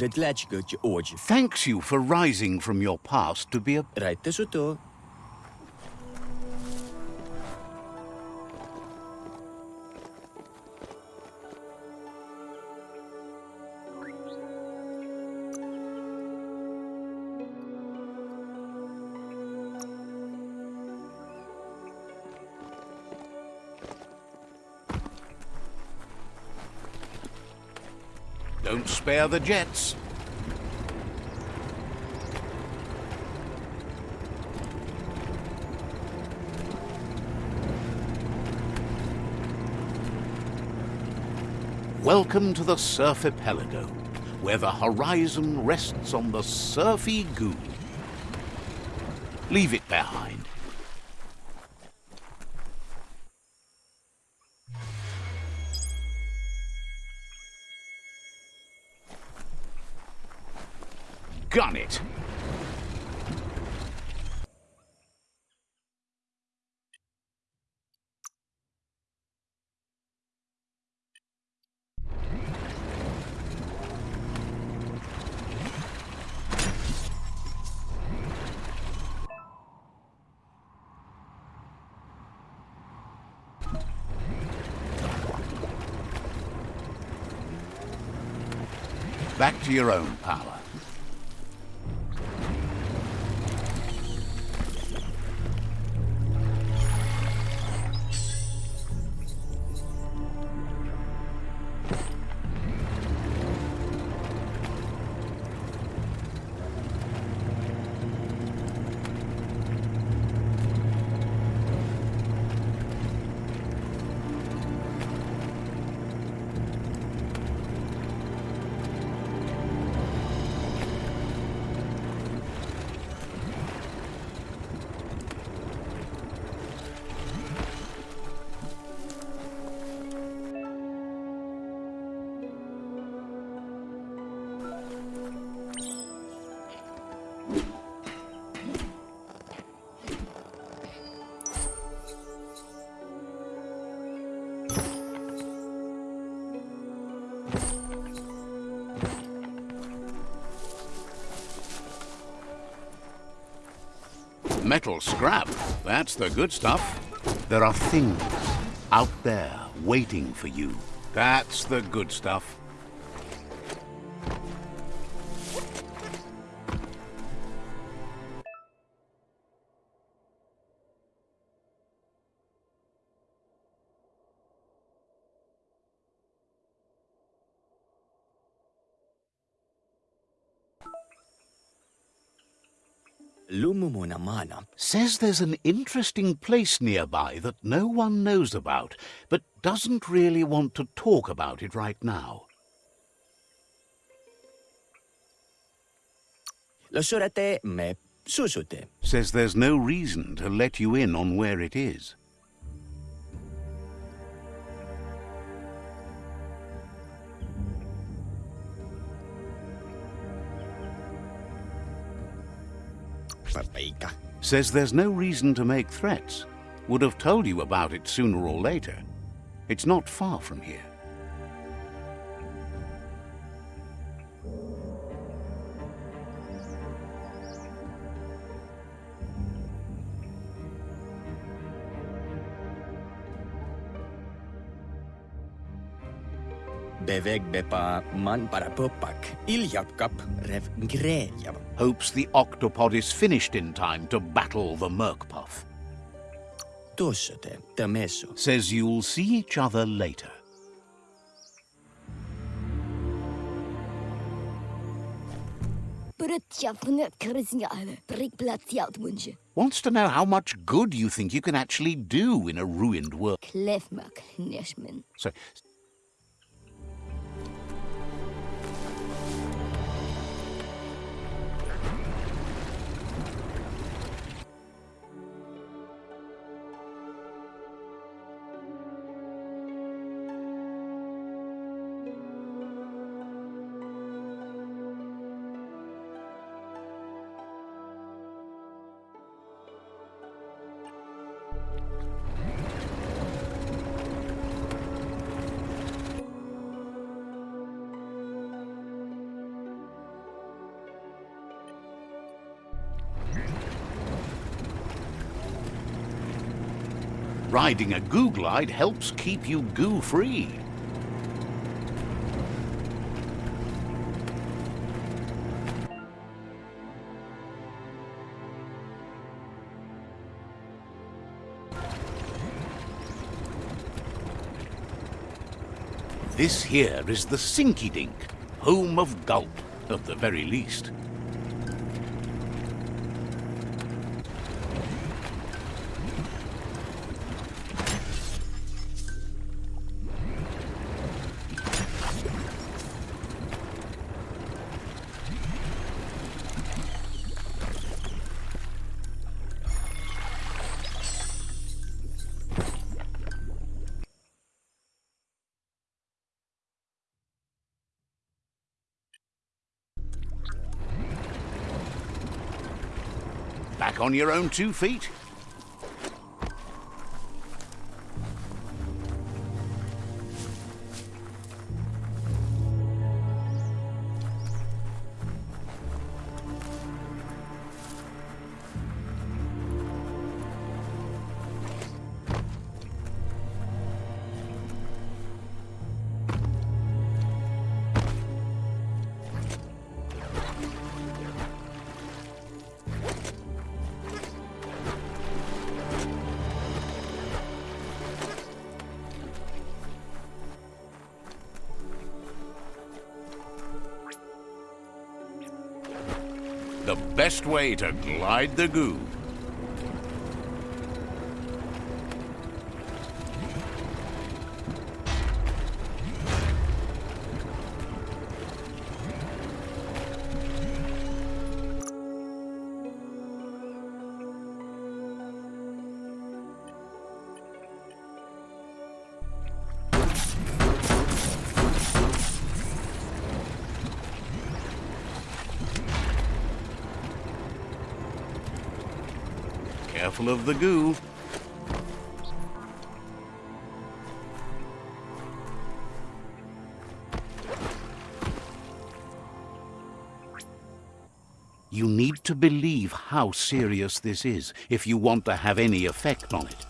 Dredlačko će ođe. Thanks you for rising from your past to be a... Rajte su to. Spare the jets. Welcome to the Surfipelago, where the horizon rests on the surfy goo. Leave it behind. Gun it! Back to your own power. Metal scrap, that's the good stuff. There are things out there waiting for you. That's the good stuff. Lumumunamana. Says there's an interesting place nearby that no one knows about, but doesn't really want to talk about it right now. Losurate me susute. Says there's no reason to let you in on where it is. Papeika. Says there's no reason to make threats. Would have told you about it sooner or later. It's not far from here. Man para popak. Iljapkap rev grejav. Hopes the octopod is finished in time to battle the Merkpuff. Tussute, temeso. Says you'll see each other later. Wants to know how much good you think you can actually do in a ruined world. So, Riding a goo glide helps keep you goo-free. This here is the Sinky Dink, home of Gulp, at the very least. On your own two feet? Best way to glide the goo. Careful of the goo. You need to believe how serious this is if you want to have any effect on it.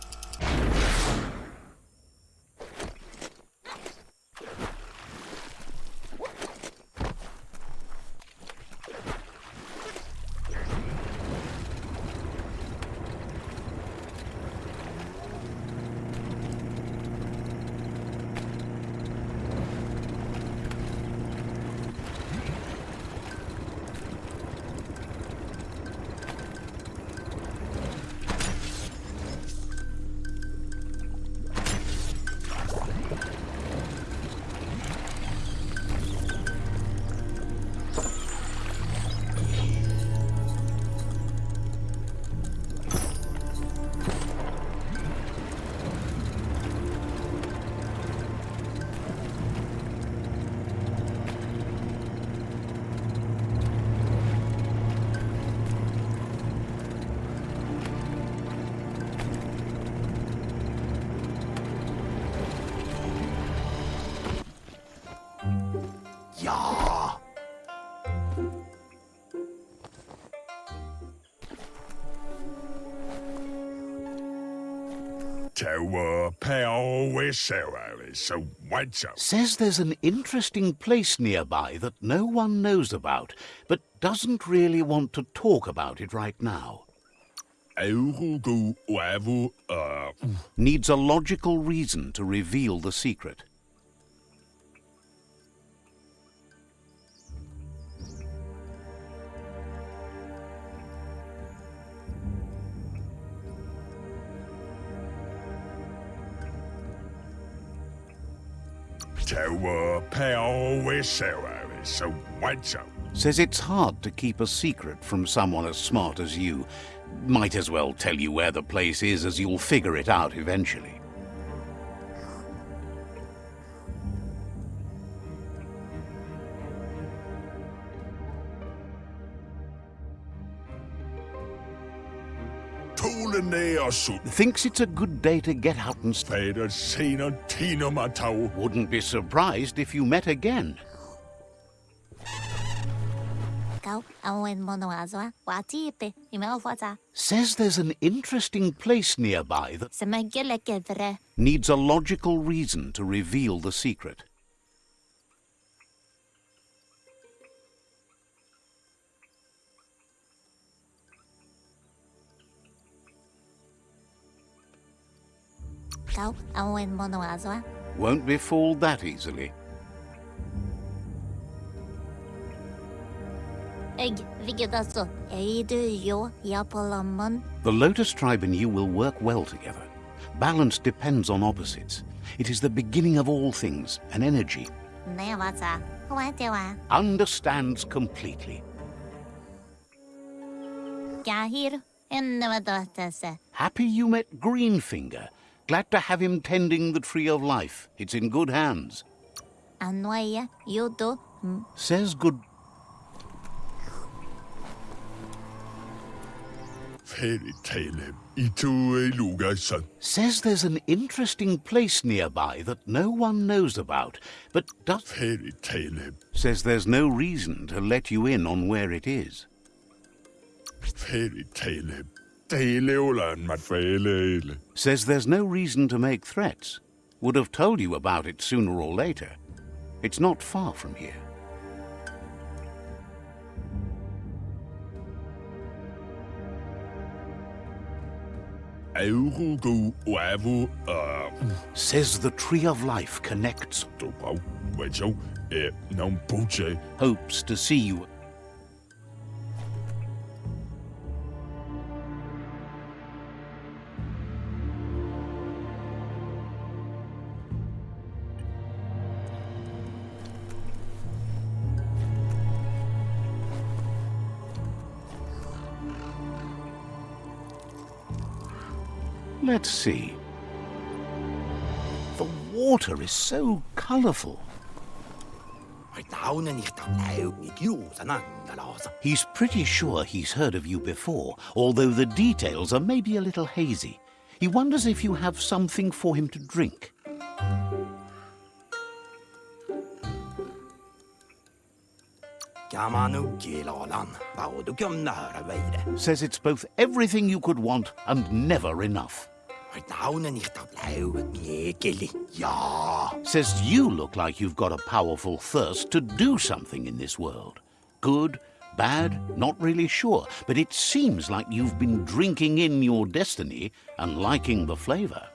So what's up? Says there's an interesting place nearby that no one knows about, but doesn't really want to talk about it right now. Uh Needs a logical reason to reveal the secret. So what's up? Says it's hard to keep a secret from someone as smart as you. Might as well tell you where the place is as you'll figure it out eventually. Thinks it's a good day to get out and stay. Fader Sina Tina Matau. Wouldn't be surprised if you met again. Kau awen mono azwa. Watipe. Imelfata. Says there's an interesting place nearby that needs a logical reason to reveal the secret. Kau awen mono azwa. Won't be fooled that easily. The Lotus tribe and you will work well together. Balance depends on opposites. It is the beginning of all things, an energy. Understands completely. Happy you met Greenfinger. Glad to have him tending the Tree of Life. It's in good hands. Says good. Fairy tale. Says there's an interesting place nearby that no one knows about, but does. Fairy tale. Says there's no reason to let you in on where it is. Fairy tale. Tale olan mat fæle. Says there's no reason to make threats. Would have told you about it sooner or later. It's not far from here. Says the Tree of Life connects, du brau. Wacho. E non puche. hopes to see you. Let's see. The water is so colorful. He's pretty sure he's heard of you before, although the details are maybe a little hazy. He wonders if you have something for him to drink. Says it's both everything you could want and never enough. Says you look like you've got a powerful thirst to do something in this world. Good, bad, not really sure, but it seems like you've been drinking in your destiny and liking the flavor.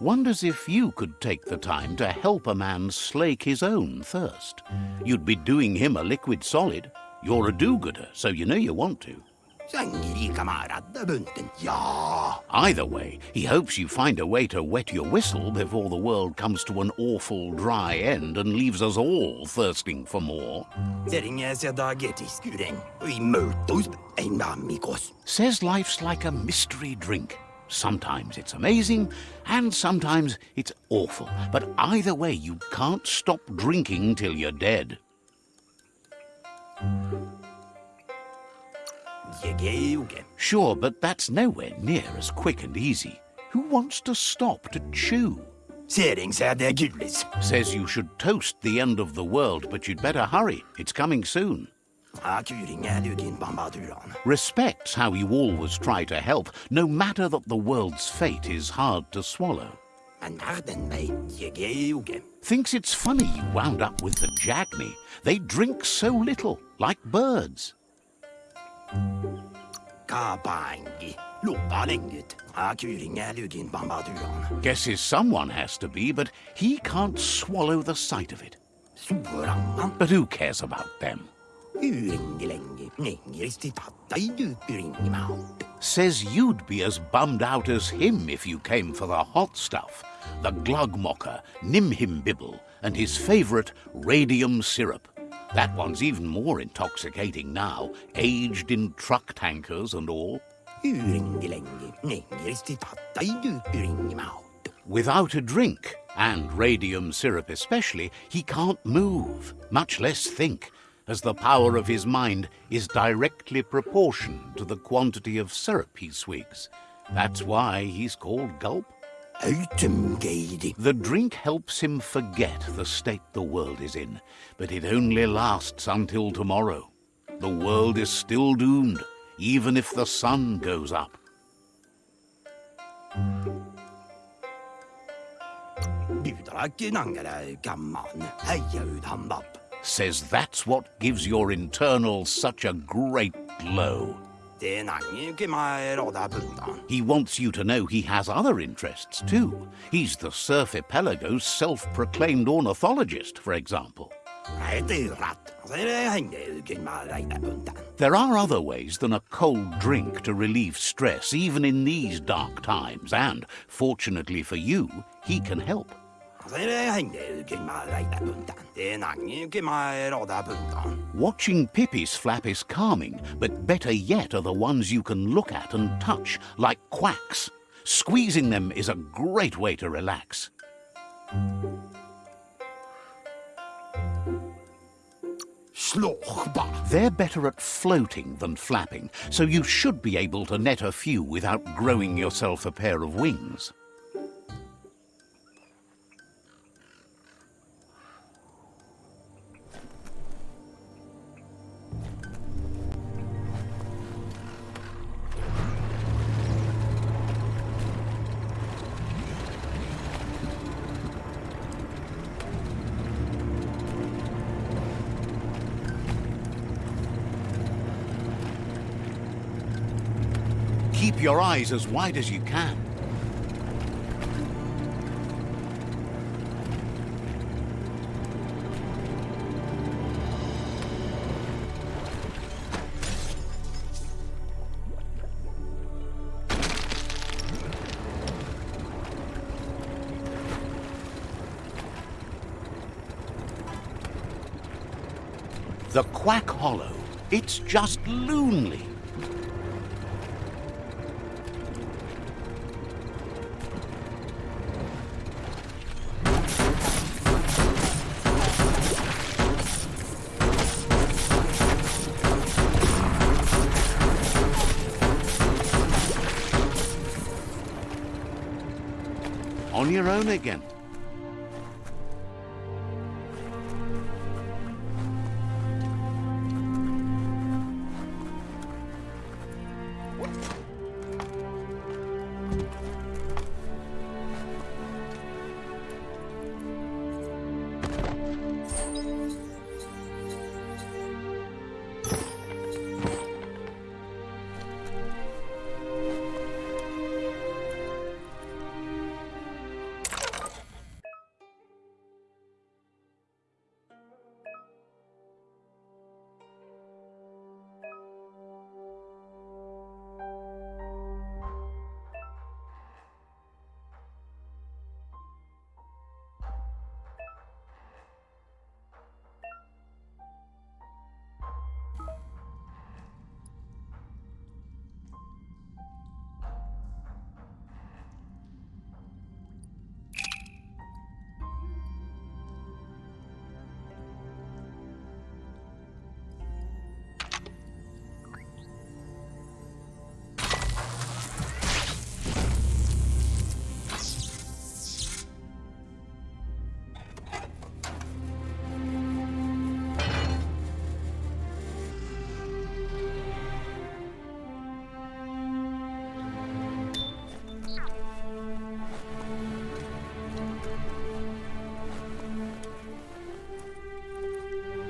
Wonders if you could take the time to help a man slake his own thirst. You'd be doing him a liquid solid. You're a do-gooder, so you know you want to. Either way, he hopes you find a way to wet your whistle before the world comes to an awful dry end and leaves us all thirsting for more. Says life's like a mystery drink. Sometimes it's amazing, and sometimes it's awful. But either way, you can't stop drinking till you're dead. Sure, but that's nowhere near as quick and easy. Who wants to stop to chew? Says you should toast the end of the world, but you'd better hurry. It's coming soon. Respects how you always try to help, no matter that the world's fate is hard to swallow. Thinks it's funny you wound up with the Jagni. They drink so little, like birds. Guesses someone has to be, but he can't swallow the sight of it. But who cares about them? Says you'd be as bummed out as him if you came for the hot stuff. The Glugmocker, Nimhimbibble, and his favourite radium syrup. That one's even more intoxicating now, aged in truck tankers and all. Without a drink, and radium syrup especially, he can't move, much less think, as the power of his mind is directly proportioned to the quantity of syrup he swigs. That's why he's called Gulp. The drink helps him forget the state the world is in, but it only lasts until tomorrow. The world is still doomed, even if the sun goes up. Bydrakki nangere gamman. Heia ut hambap. Says that's what gives your internals such a great glow. Det nangi kima roda bundan. He wants you to know he has other interests too. He's the Surf self-proclaimed ornithologist, for example. Nei, det er rett. Altså, det henger kima reida bundan. There are other ways than a cold drink to relieve stress, even in these dark times, and, fortunately for you, he can help. Watching Pippi's flap is calming, but better yet are the ones you can look at and touch, like quacks. Squeezing them is a great way to relax. They're better at floating than flapping, so you should be able to net a few without growing yourself a pair of wings. Keep your eyes as wide as you can. The Quack Hollow. It's just loonly. Again.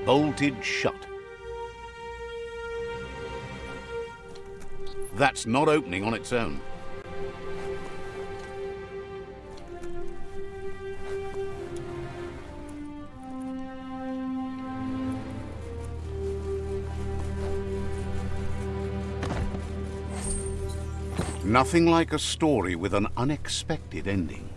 Bolted shut. That's not opening on its own. Nothing like a story with an unexpected ending.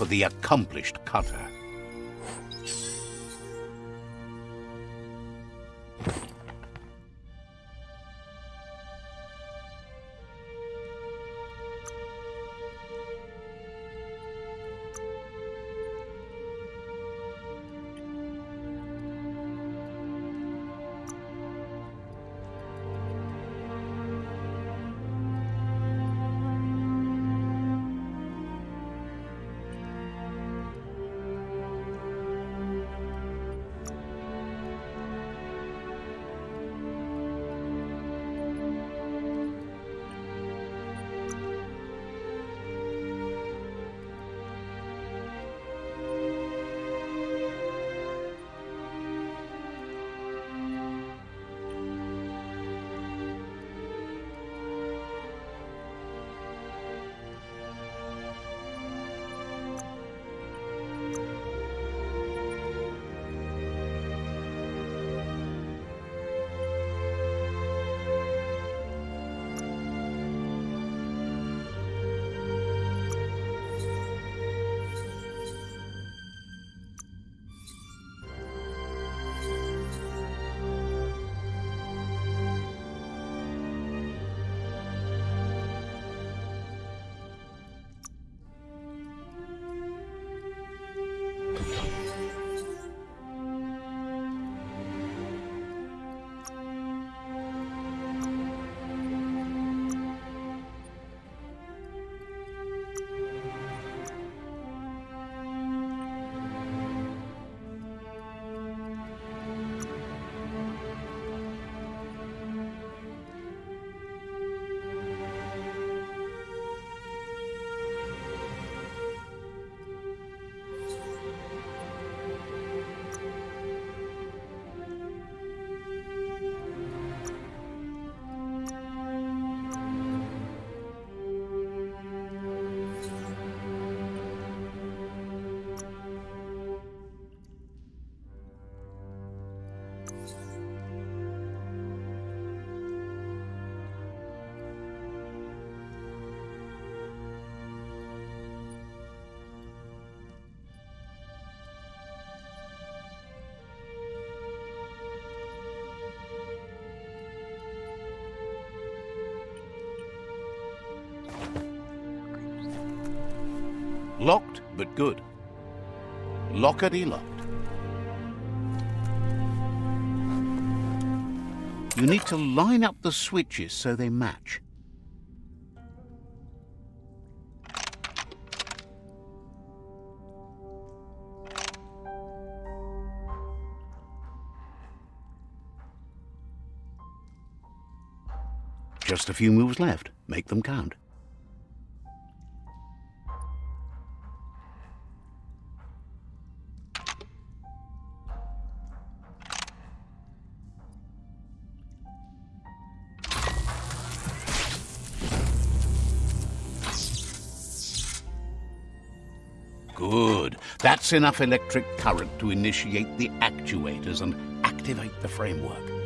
For the accomplished cutter. Locked, but good. Lockety locked. You need to line up the switches so they match. Just a few moves left. Make them count. Enough electric current to initiate the actuators and activate the framework.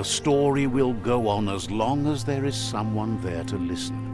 The story will go on as long as there is someone there to listen.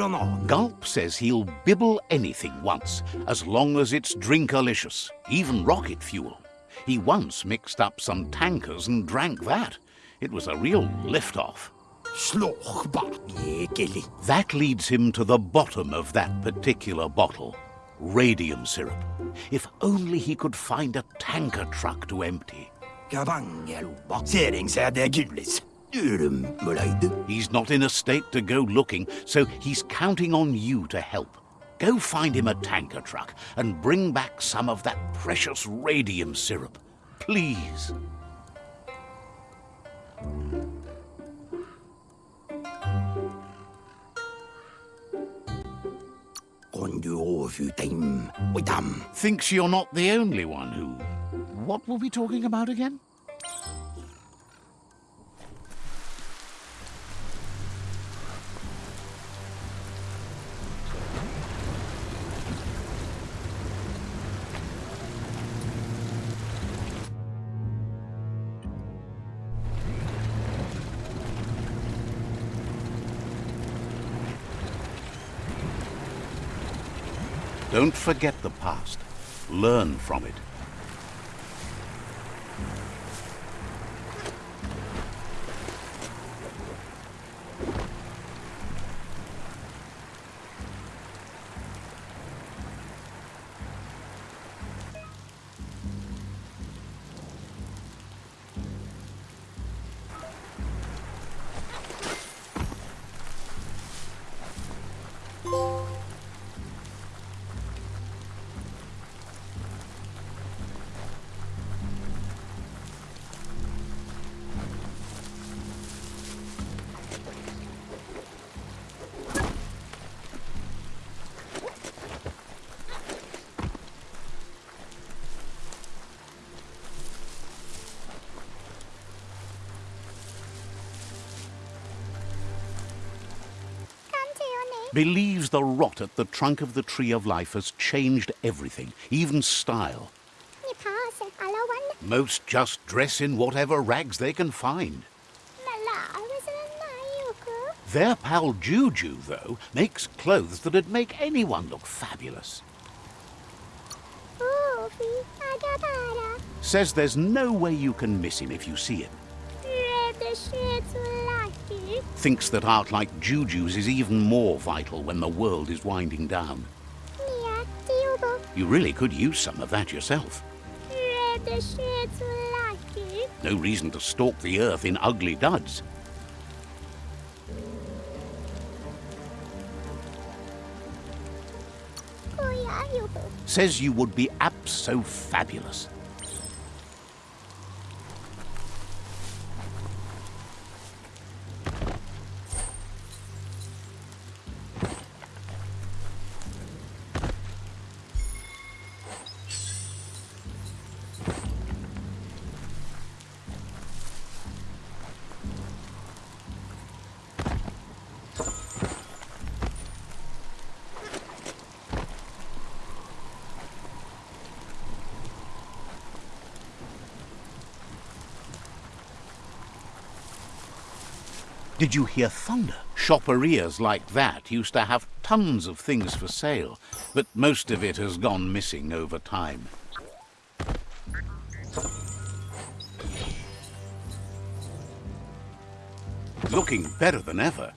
Tyrannanen. Gulp says he'll bibble anything once, as long as it's drinkalicious, even rocket fuel. He once mixed up some tankers and drank that. It was a real lift-off. Slåk bak ekelig. That leads him to the bottom of that particular bottle. Radium syrup. If only he could find a tanker truck to empty. Kavangelova. Seringsæde gullis. Urumuløyde. He's not in a state to go looking, so he's counting on you to help. Go find him a tanker truck and bring back some of that precious radium syrup. Please. Kan du overfute dem og dem? Thinks you're not the only one who. What were we talking about again? Don't forget the past. Learn from it. Believes the rot at the trunk of the Tree of Life has changed everything, even style. Most just dress in whatever rags they can find. Their pal Juju, though, makes clothes that'd make anyone look fabulous. Says there's no way you can miss him if you see him. Thinks that art like Juju's is even more vital when the world is winding down. You really could use some of that yourself. No reason to stalk the earth in ugly duds. Says you would be abso-fabulous. Did you hear thunder? Shopperias like that used to have tons of things for sale, but most of it has gone missing over time. Looking better than ever.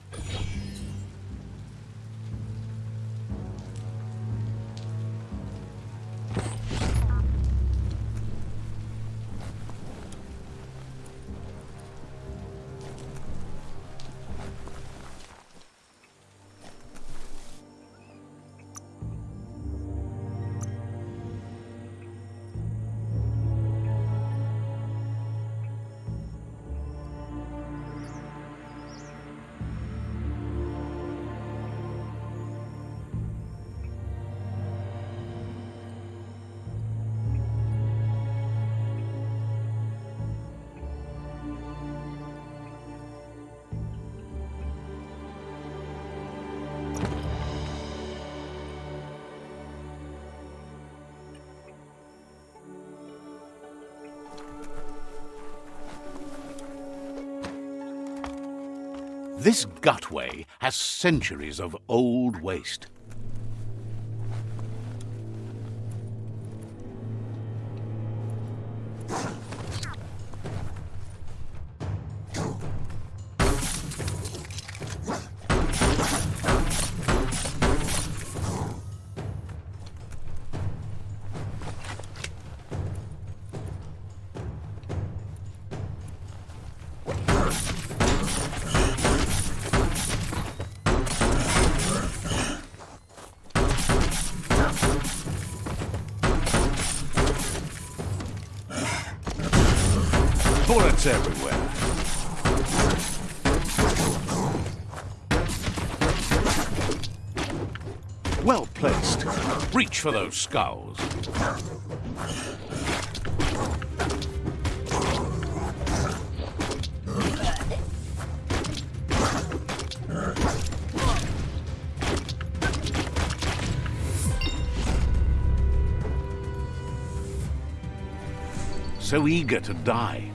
Has centuries of old waste. Those skulls. So eager to die.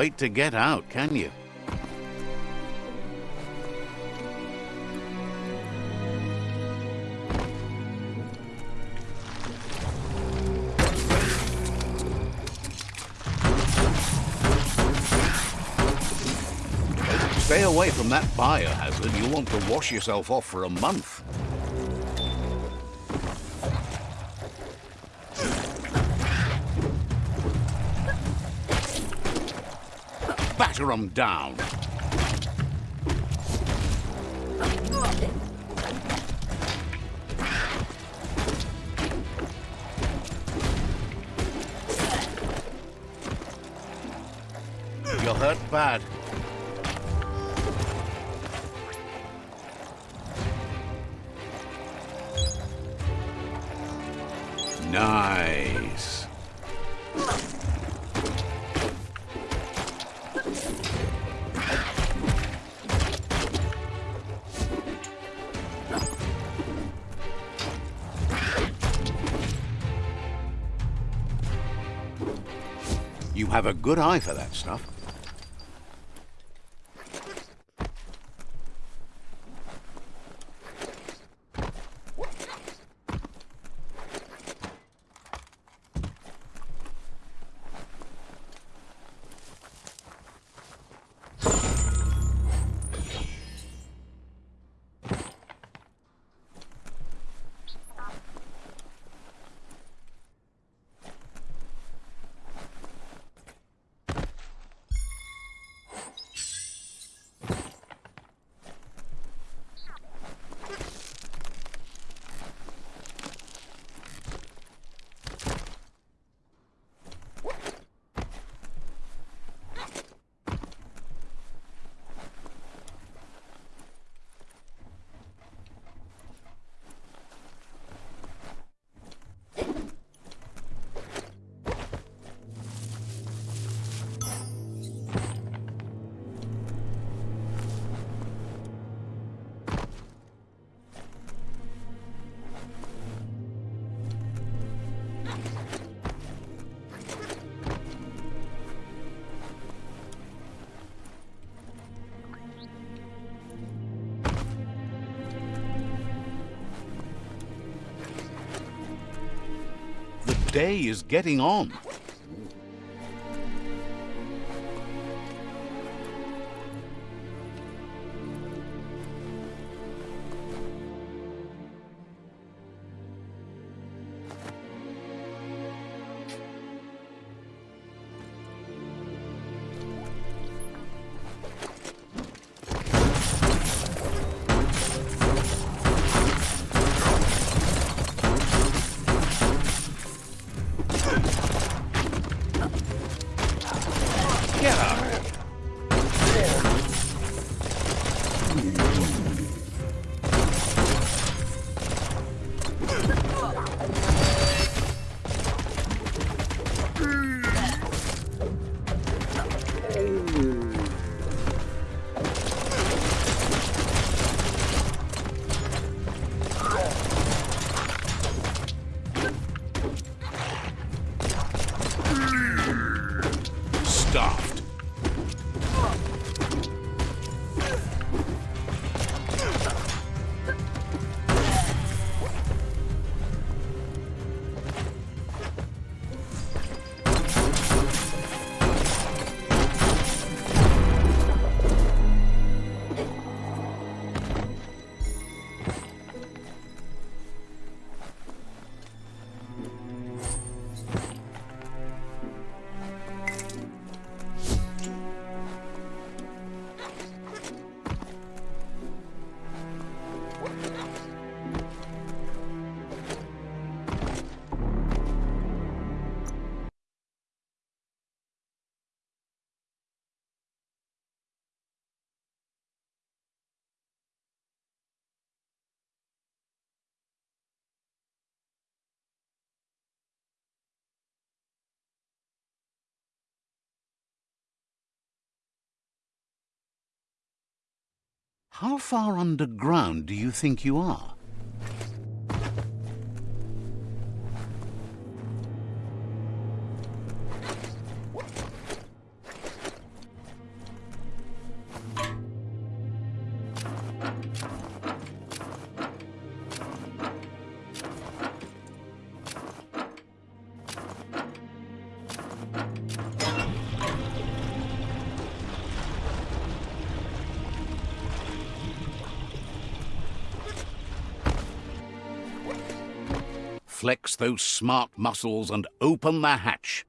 Wait to get out, can you? Stay away from that biohazard. You'll want to wash yourself off for a month. Batter 'em down. Have a good eye for that stuff. Day is getting on. How far underground do you think you are? Flex those smart muscles and open the hatch.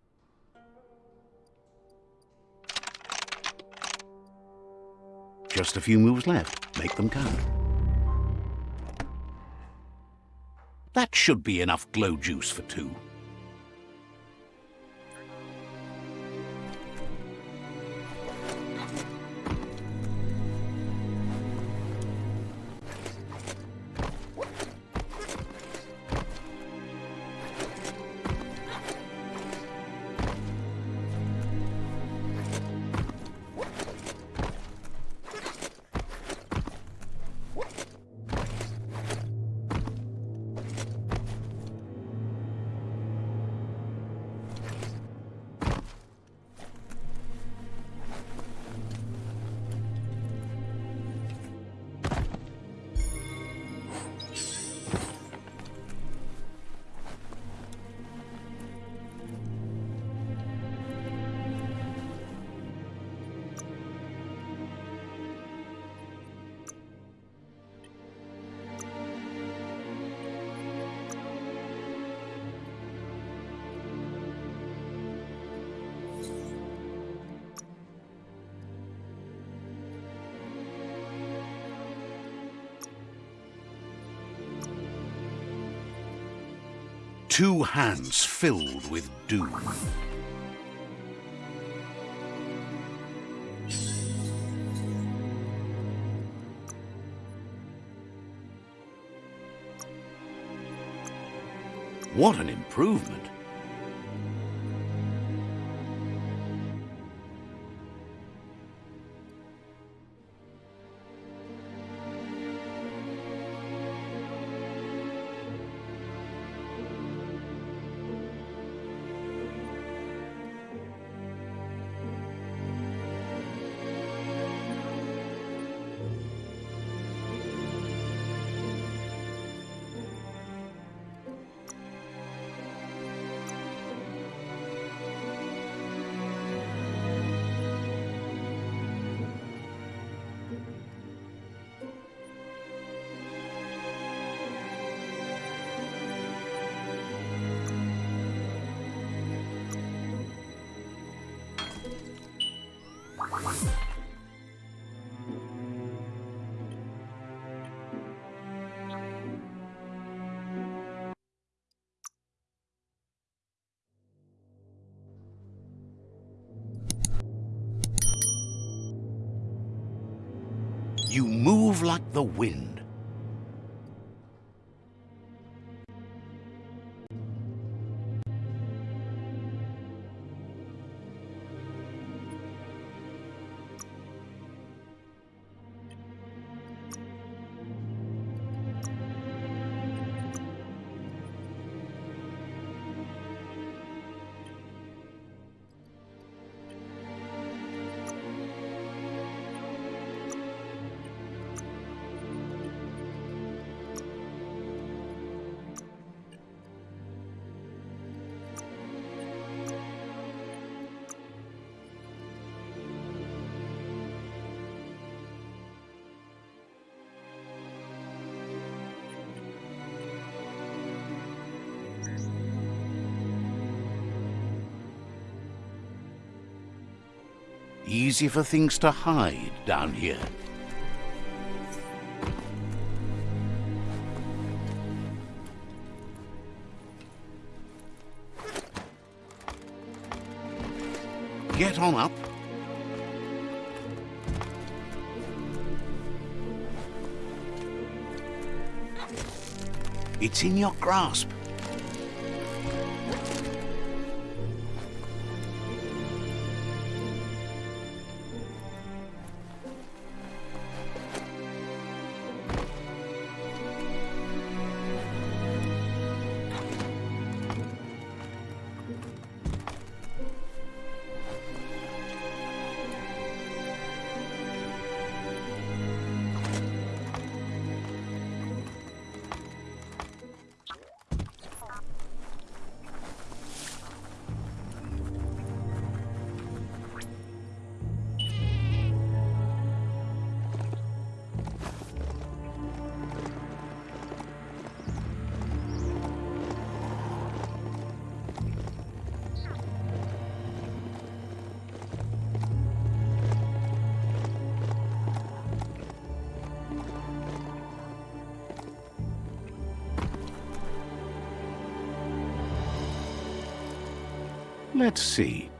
Just a few moves left. Make them count. That should be enough glow juice for two. Two hands filled with doom. What an improvement! You move like the wind. Easy for things to hide down here. Get on up. It's in your grasp. Let's see.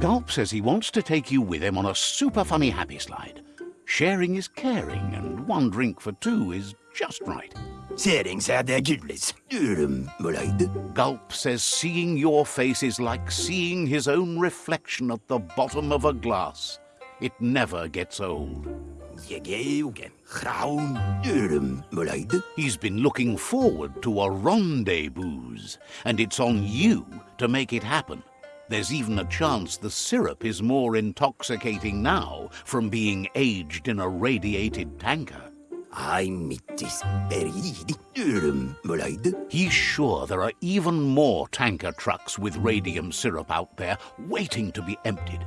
Gulp says he wants to take you with him on a super funny happy slide. Sharing is caring, and one drink for two is just right. Sering sier their er Gulp says seeing your face is like seeing his own reflection at the bottom of a glass. It never gets old. Er jo ikke Graun urumuløyde. He's been looking forward to a rendezvous, and it's on you to make it happen. There's even a chance the syrup is more intoxicating now from being aged in a radiated tanker. Ai mittis peridi. Um, He's sure there are even more tanker trucks with radium syrup out there waiting to be emptied.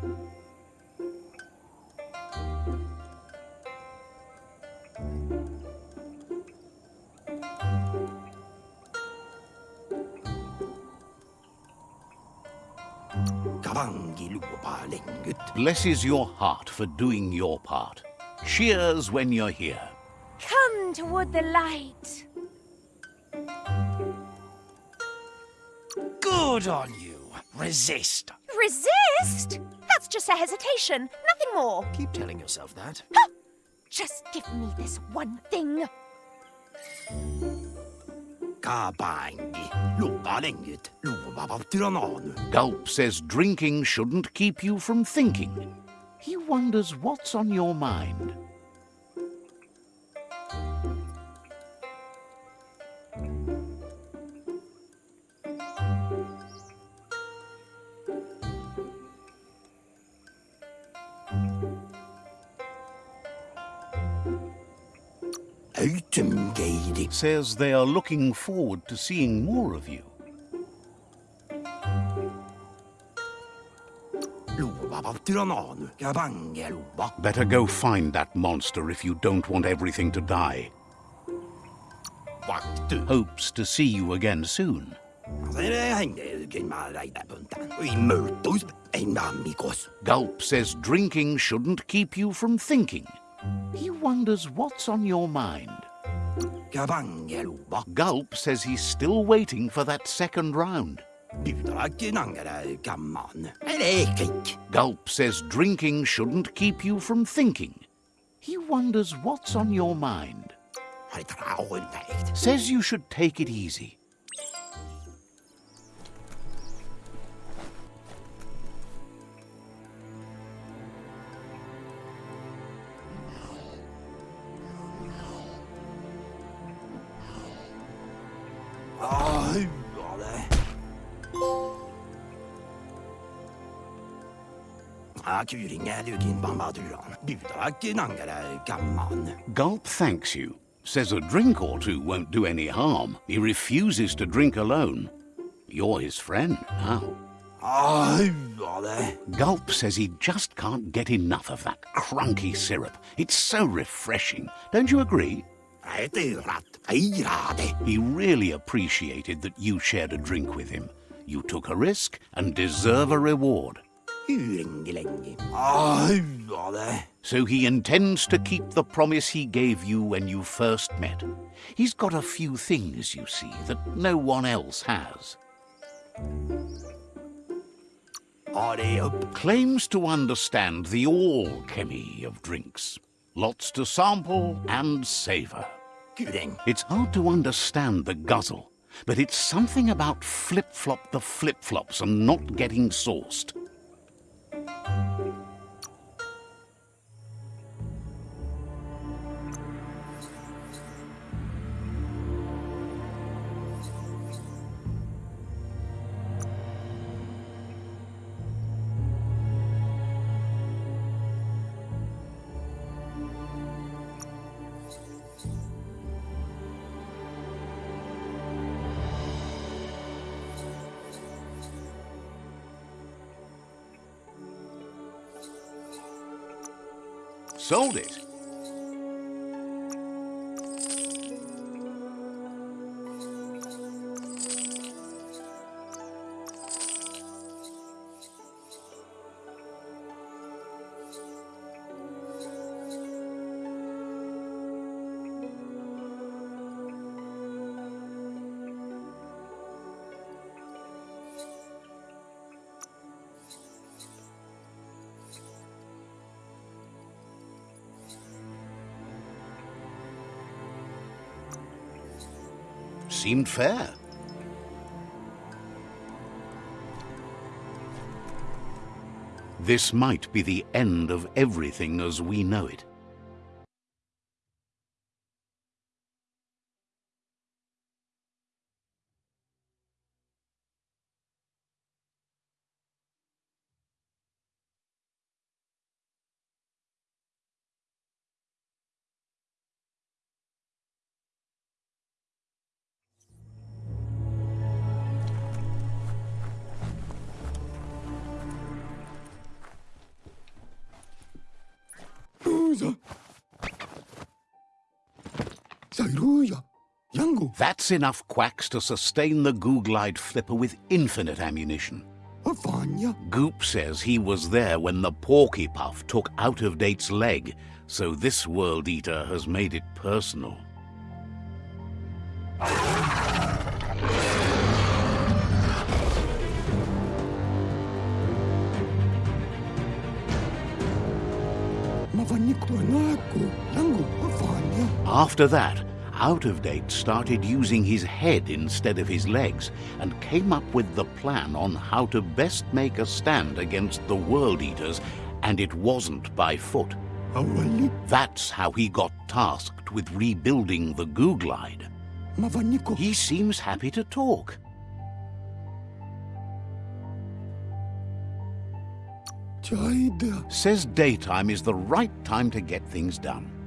Blesses your heart for doing your part. Cheers when you're here. Come toward the light. Good on you. Resist. Resist? That's just a hesitation, nothing more. Keep telling yourself that. Just give me this one thing. Gulp says drinking shouldn't keep you from thinking. He wonders what's on your mind. Says they are looking forward to seeing more of you. Better go find that monster if you don't want everything to die. Hopes to see you again soon. Gulp says drinking shouldn't keep you from thinking. He wonders what's on your mind. Gulp says he's still waiting for that second round. Pyytäväkin angere kamman. Elekik. Gulp says drinking shouldn't keep you from thinking. He wonders what's on your mind. Says you should take it easy. Gulp thanks you. Says a drink or two won't do any harm. He refuses to drink alone. You're his friend now. Ai, ole. Gulp says he just can't get enough of that crunky syrup. It's so refreshing. Don't you agree? He really appreciated that you shared a drink with him. You took a risk and deserve a reward. So he intends to keep the promise he gave you when you first met. He's got a few things, you see, that no one else has. Claims to understand the alchemy of drinks. Lots to sample and savor. Kyring. It's hard to understand the guzzle, but it's something about flip-flop the flip-flops and not getting sauced. Sold it. Seemed fair. This might be the end of everything as we know it. That's enough quacks to sustain the Googlider flipper with infinite ammunition. Avanya. Goop says he was there when the Porky Puff took Out of Date's leg, so this World Eater has made it personal. Mavanik tuanaku. Yangu. Avanya. After that, Out of Date started using his head instead of his legs and came up with the plan on how to best make a stand against the World Eaters, and it wasn't by foot. Awali. That's how he got tasked with rebuilding the Googlider. Mavaniko. He seems happy to talk. Says daytime is the right time to get things done.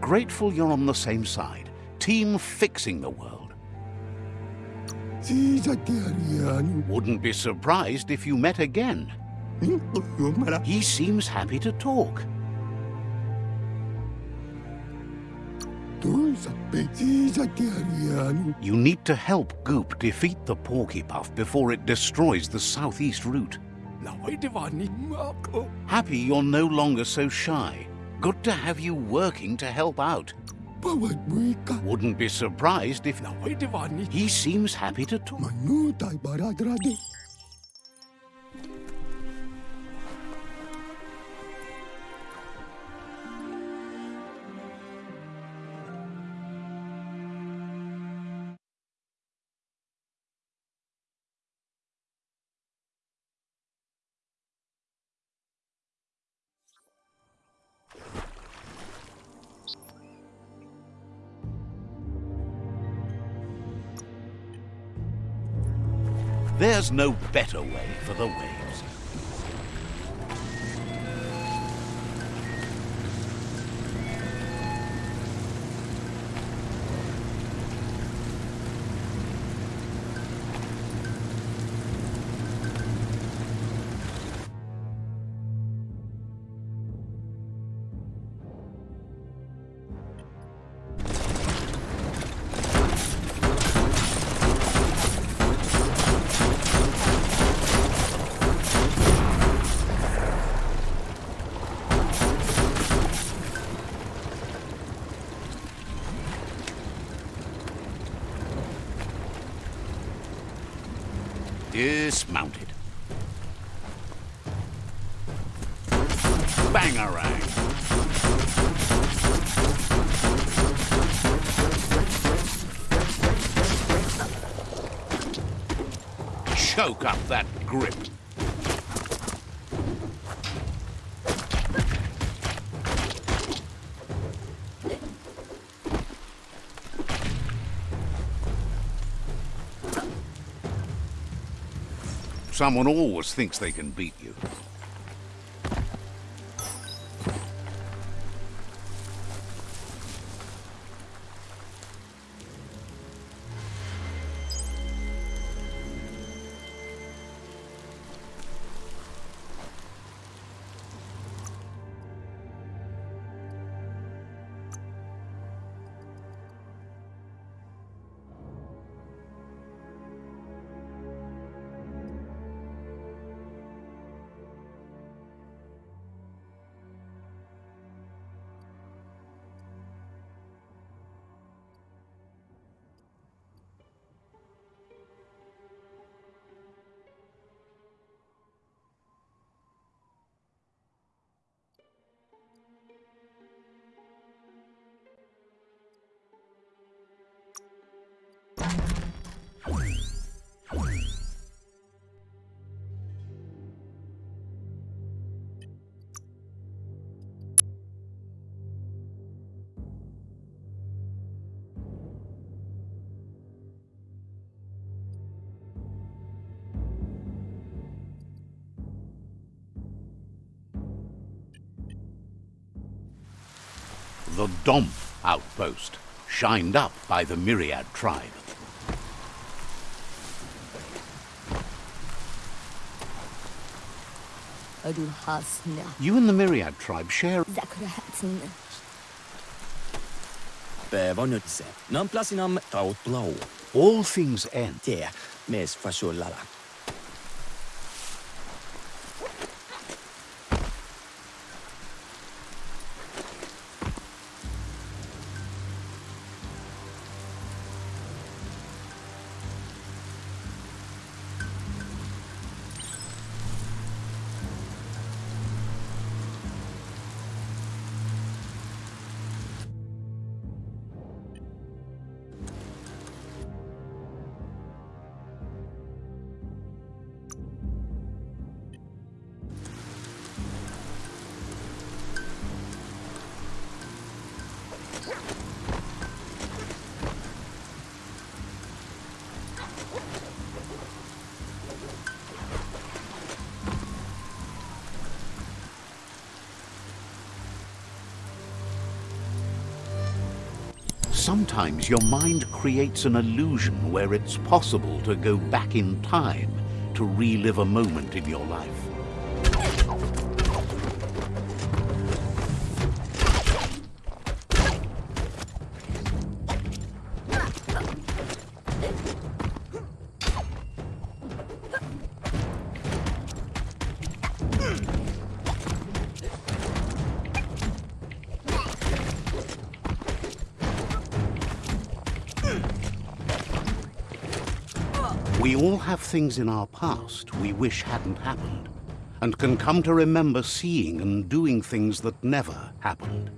Grateful you're on the same side. Team fixing the world. Wouldn't be surprised if you met again. He seems happy to talk. Tuza. Ziza Darian. You need to help Goop defeat the Porky Puff before it destroys the southeast route. Happy you're no longer so shy. Good to have you working to help out. Wouldn't be surprised if he seems happy to talk. There's no better way for the waves. Someone always thinks they can beat you. Domp outpost, shined up by the Myriad tribe. You and the Myriad tribe share Päivä nyt se. Namplasinam taut lau. all things end. Sometimes your mind creates an illusion where it's possible to go back in time to relive a moment in your life. Things in our past we wish hadn't happened, and can come to remember seeing and doing things that never happened.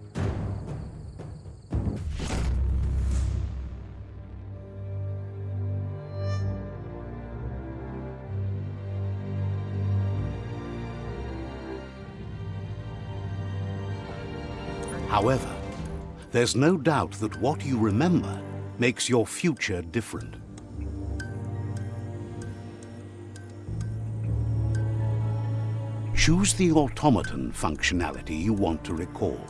However, there's no doubt that what you remember makes your future different. Choose the automaton functionality you want to recall.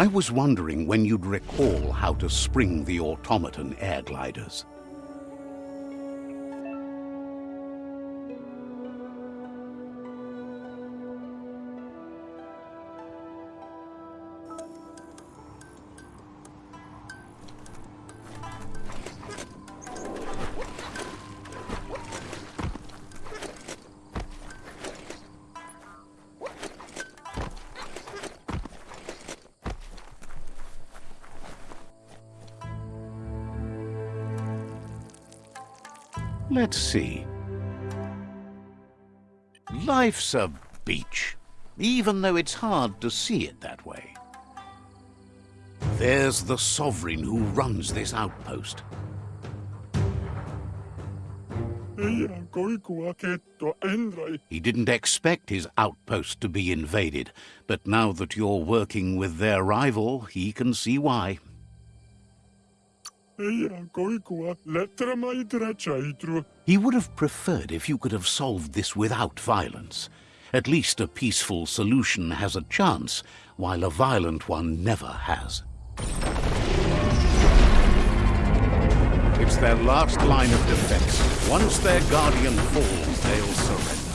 I was wondering when you'd recall how to spring the automaton air gliders. Life's a beach, even though it's hard to see it that way. There's the sovereign who runs this outpost. He didn't expect his outpost to be invaded, but now that you're working with their rival, he can see why. He would have preferred if you could have solved this without violence. At least a peaceful solution has a chance, while a violent one never has. It's their last line of defense. Once their guardian falls, they'll surrender.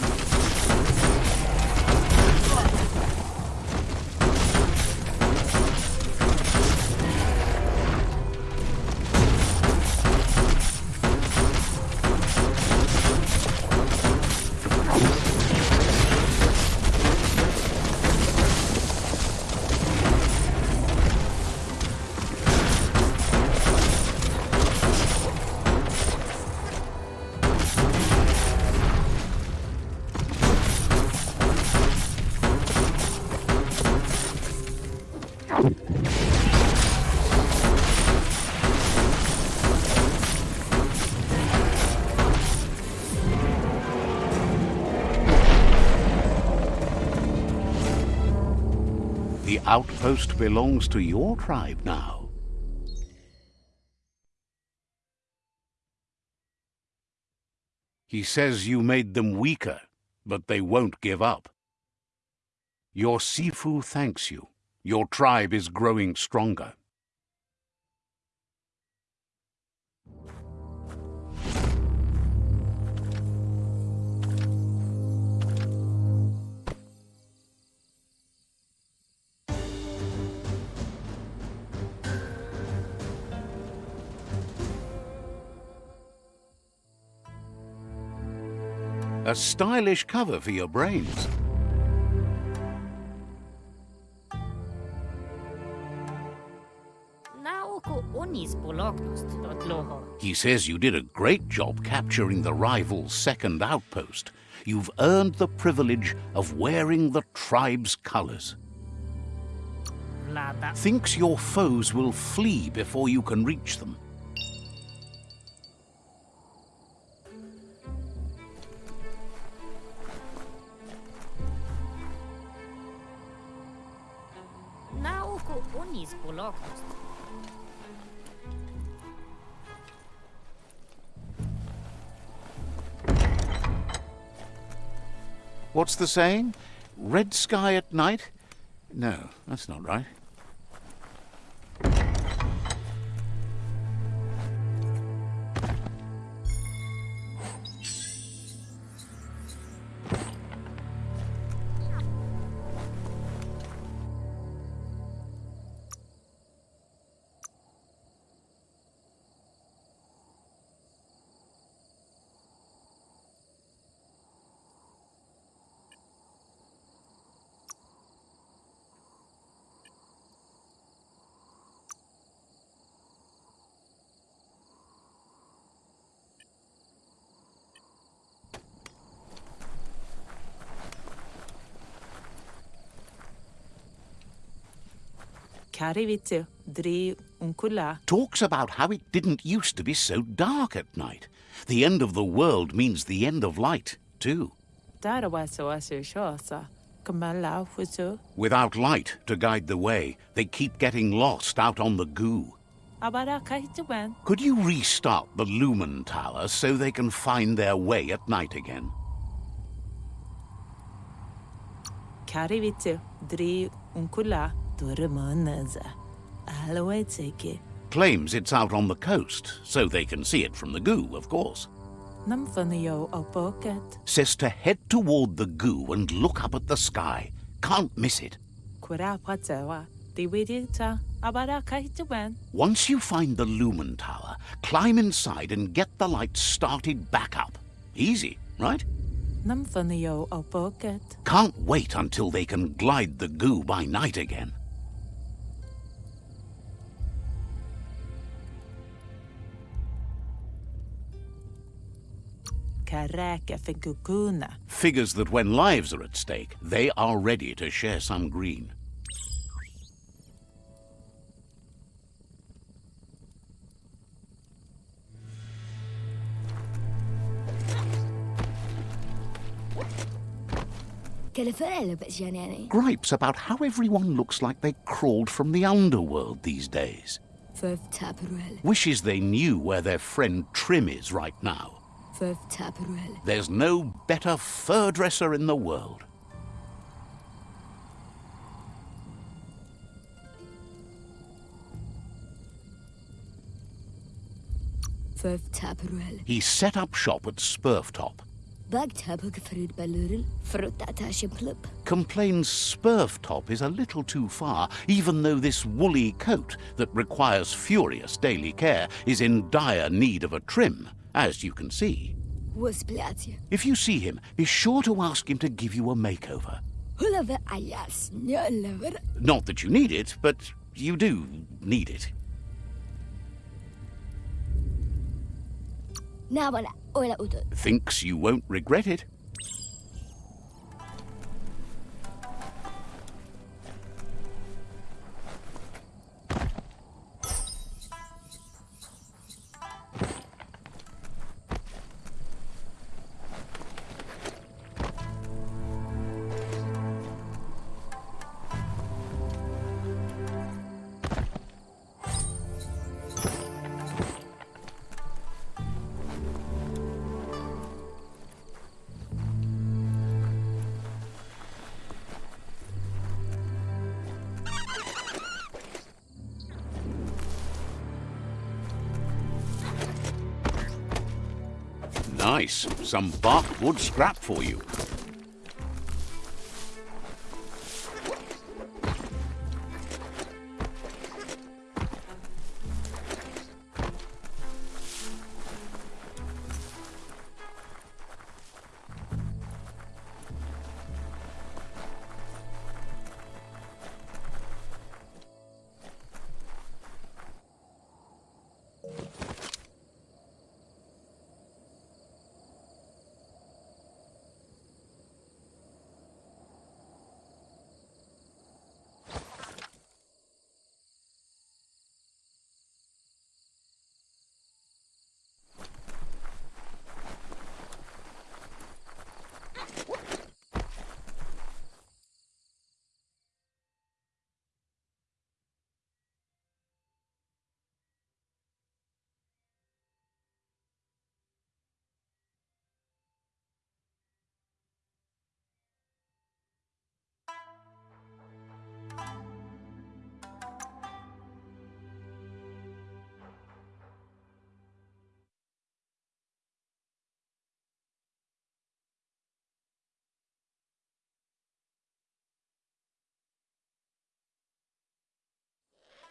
Outpost belongs to your tribe now. He says you made them weaker, but they won't give up. Your Sifu thanks you. Your tribe is growing stronger. A stylish cover for your brains. Naoko onis bolognost dot loho. He says you did a great job capturing the rival's second outpost. You've earned the privilege of wearing the tribe's colors. Thinks your foes will flee before you can reach them. What's the saying? Red sky at night? No, that's not right. Talks about how it didn't used to be so dark at night. The end of the world means the end of light, too. Darawaso asu shosa. Kamala fusu. Without light to guide the way, they keep getting lost out on the goo. Could you restart the Lumen Tower so they can find their way at night again? Karivitu, dri unkula. Claims it's out on the coast, so they can see it from the goo, of course. Says to head toward the goo and look up at the sky. Can't miss it. Kura patawa. Diwidita. Abara kahituan. Once you find the Lumen Tower, climb inside and get the lights started back up. Easy, right? Can't wait until they can glide the goo by night again. Figures that when lives are at stake, they are ready to share some green. Gripes about how everyone looks like they crawled from the underworld these days. Wishes they knew where their friend Trim is right now. There's no better fur dresser in the world. He set up shop at Spurftop. Complains Spurftop is a little too far, even though this woolly coat that requires furious daily care is in dire need of a trim, as you can see. If you see him, be sure to ask him to give you a makeover. Not that you need it, but you do need it. Thinks you won't regret it. Some bark wood scrap for you.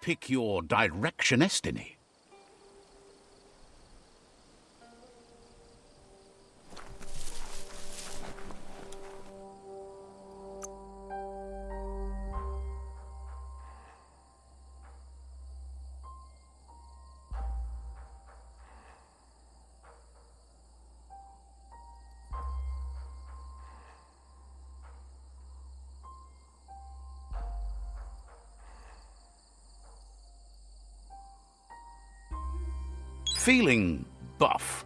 Pick your direction Feeling buff.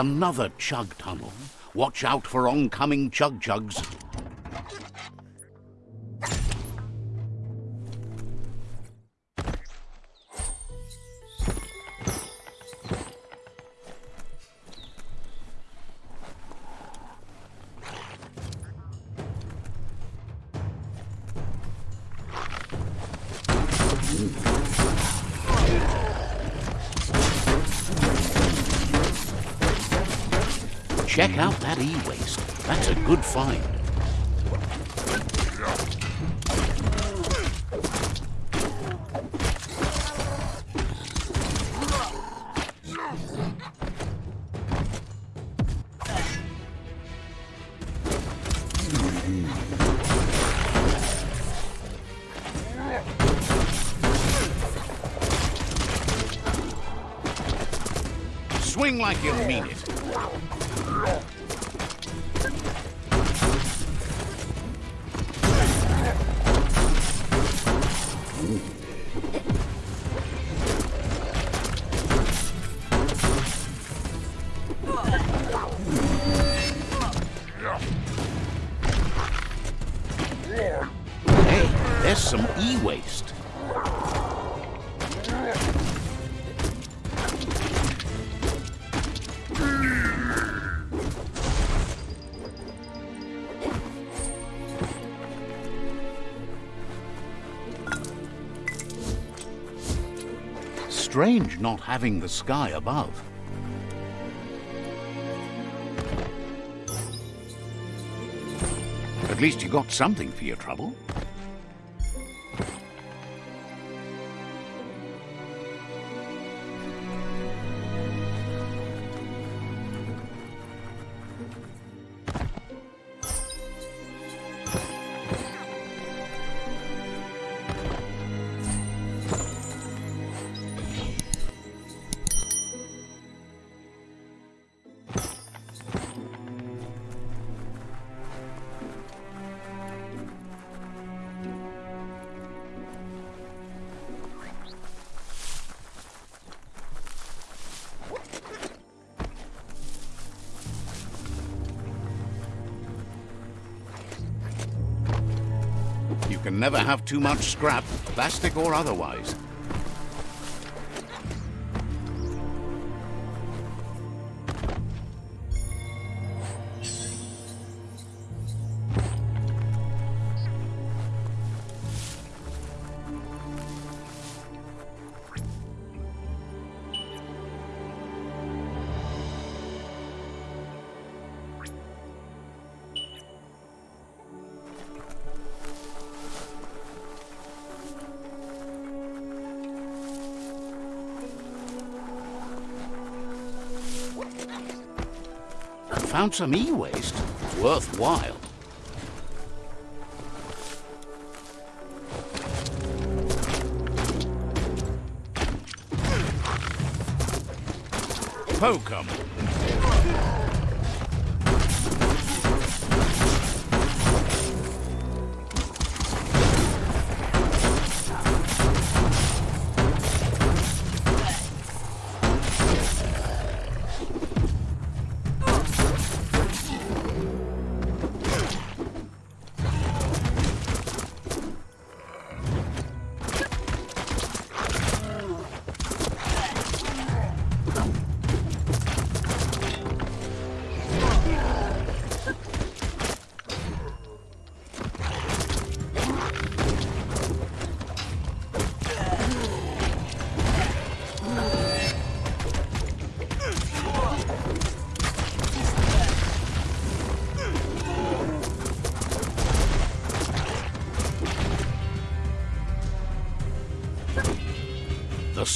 Another chug tunnel. Watch out for oncoming chug chugs. Not having the sky above. At least you got something for your trouble. Can never have too much scrap, plastic or otherwise. Some e-waste. Worthwhile. 'em.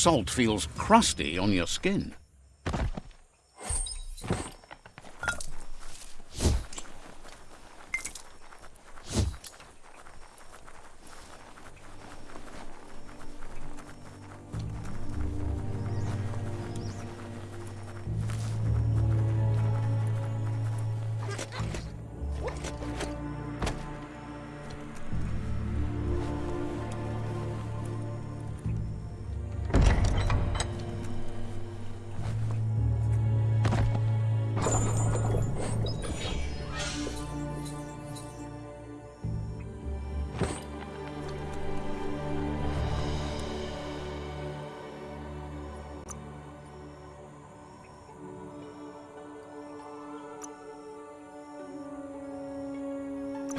Salt feels crusty on your skin.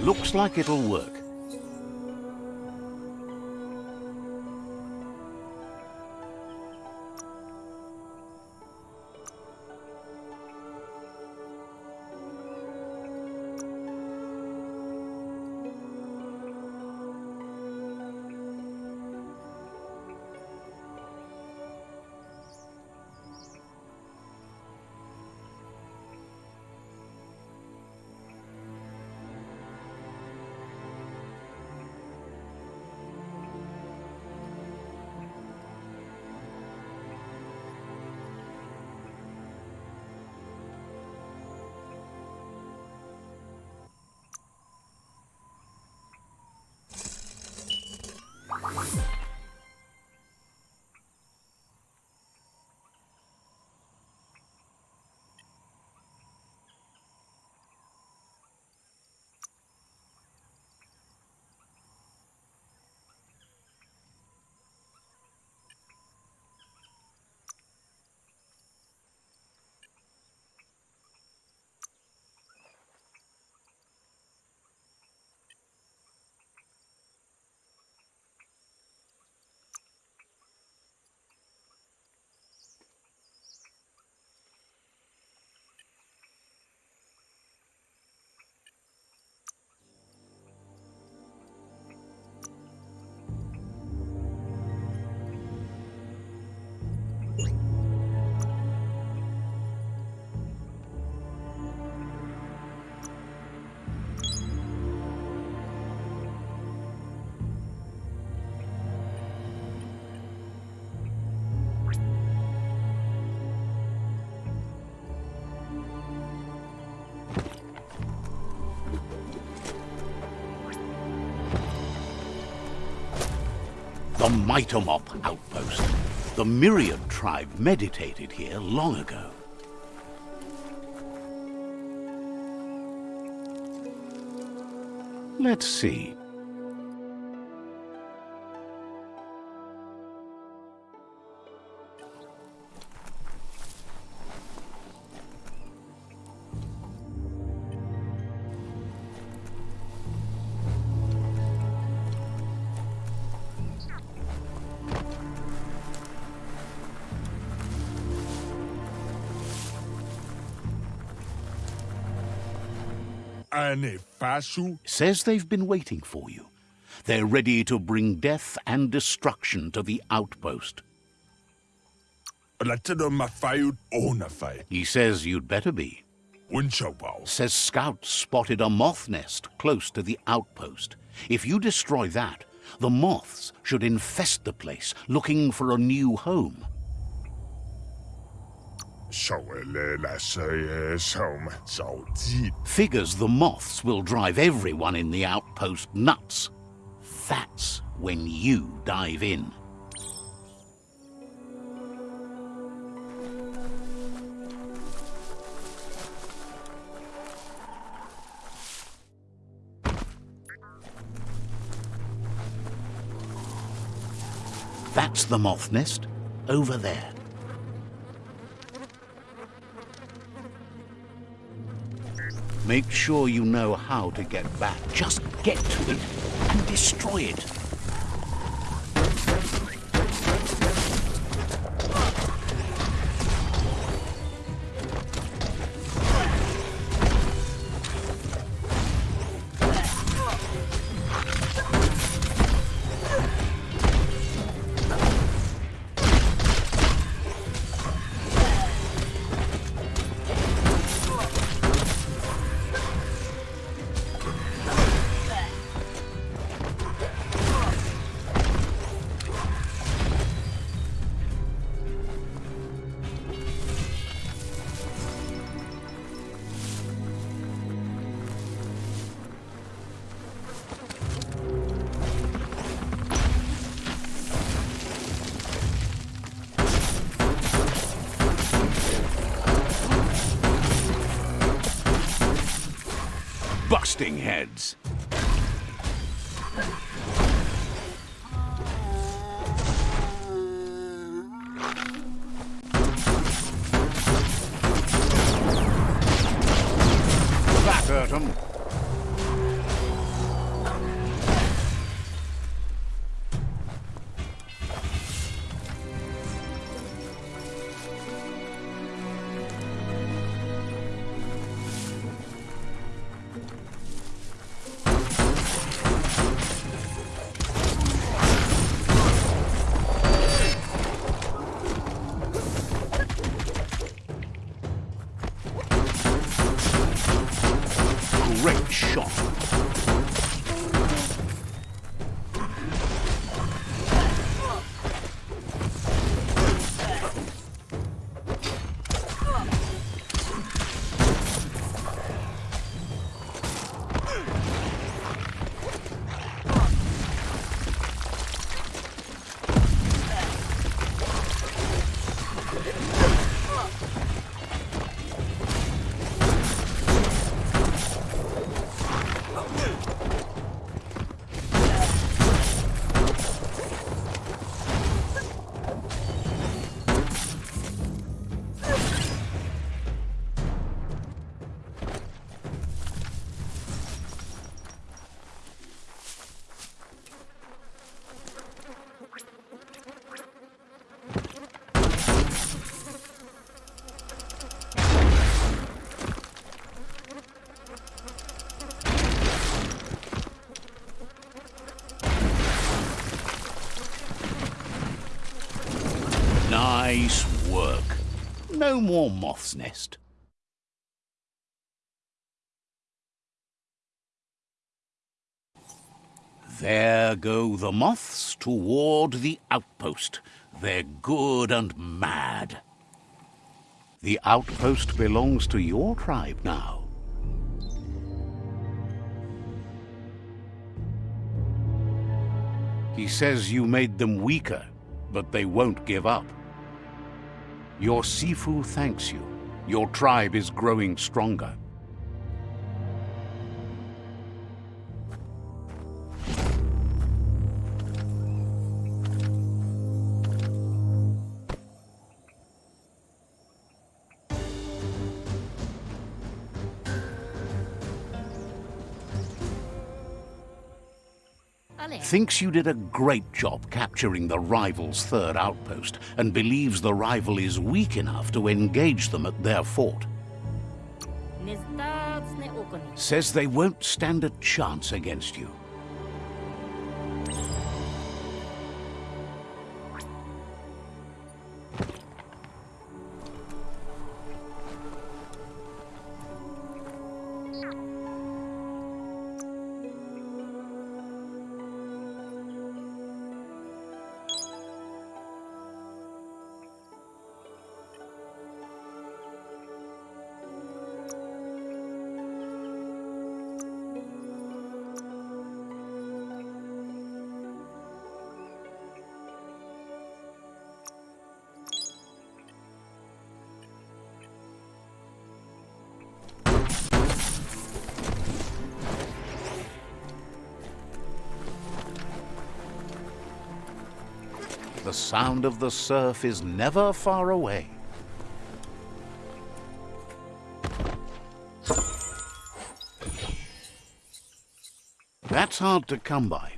Looks like it'll work. The Mitomop outpost. The Myriad tribe meditated here long ago. Let's see. Ane fasu. Says they've been waiting for you. They're ready to bring death and destruction to the outpost. Latino mafayut onafay. He says you'd better be. Says scouts spotted a moth nest close to the outpost. If you destroy that, the moths should infest the place, looking for a new home. Figures the moths will drive everyone in the outpost nuts. That's when you dive in. That's the moth nest over there. Make sure you know how to get back. Just get to it and destroy it. No more moth's nest. There go the moths toward the outpost. They're good and mad. The outpost belongs to your tribe now. He says you made them weaker, but they won't give up. Your Sifu thanks you. Your tribe is growing stronger. Thinks you did a great job capturing the rival's third outpost and believes the rival is weak enough to engage them at their fort. Says they won't stand a chance against you. Sound of the surf is never far away. That's hard to come by.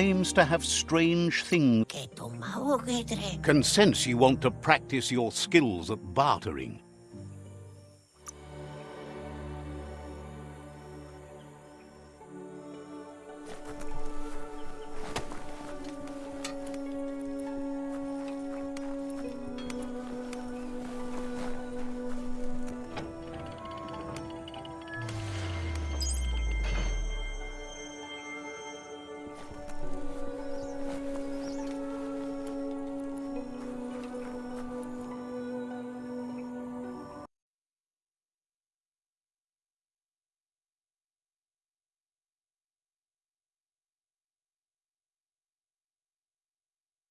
Claims to have strange things. Can sense you want to practice your skills at bartering.